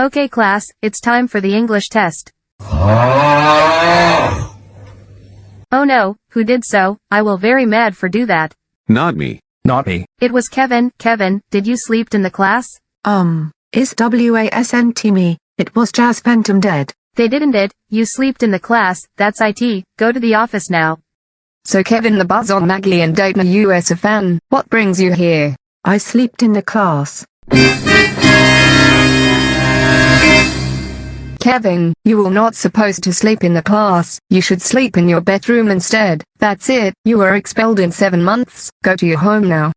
Okay class, it's time for the English test. Oh no, who did so? I will very mad for do that. Not me. Not me. It was Kevin. Kevin, did you sleep in the class? Um, is WASNT me? It was Jazz Phantom dead. They didn't it, you slept in the class, that's IT, go to the office now. So Kevin the Buzz on Maggie and Daytona USA fan, what brings you here? I slept in the class. Kevin, you were not supposed to sleep in the class, you should sleep in your bedroom instead, that's it, you are expelled in 7 months, go to your home now.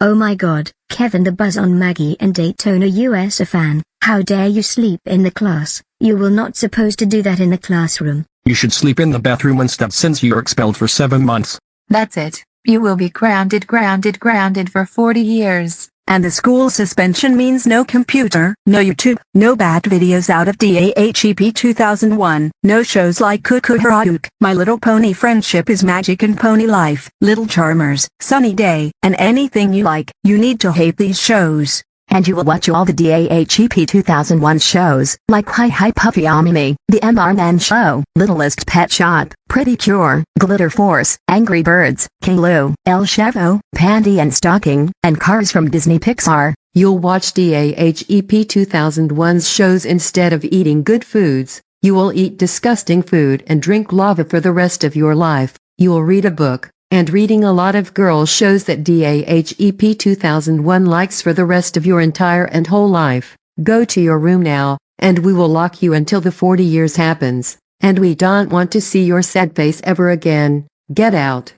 Oh my god, Kevin the Buzz on Maggie and Daytona USA fan, how dare you sleep in the class, you were not supposed to do that in the classroom. You should sleep in the bathroom instead since you're expelled for 7 months. That's it. You will be grounded grounded grounded for 40 years. And the school suspension means no computer, no YouTube, no bad videos out of DAHEP 2001, no shows like Cuckoo Hayuk, My Little Pony Friendship is Magic and Pony Life, Little Charmers, Sunny Day, and anything you like. You need to hate these shows. And you will watch all the DAHEP 2001 shows, like Hi Hi Puffy AmiYumi, The MR Man Show, Littlest Pet Shop, Pretty Cure, Glitter Force, Angry Birds, King-Lu, El Chavo, Panty and Stocking, and Cars from Disney Pixar. You'll watch DAHEP 2001's shows instead of eating good foods. You will eat disgusting food and drink lava for the rest of your life. You will read a book, and reading a lot of girls shows that DAHEP 2001 likes for the rest of your entire and whole life. Go to your room now, and we will lock you until the 40 years happens. And we don't want to see your sad face ever again. Get out.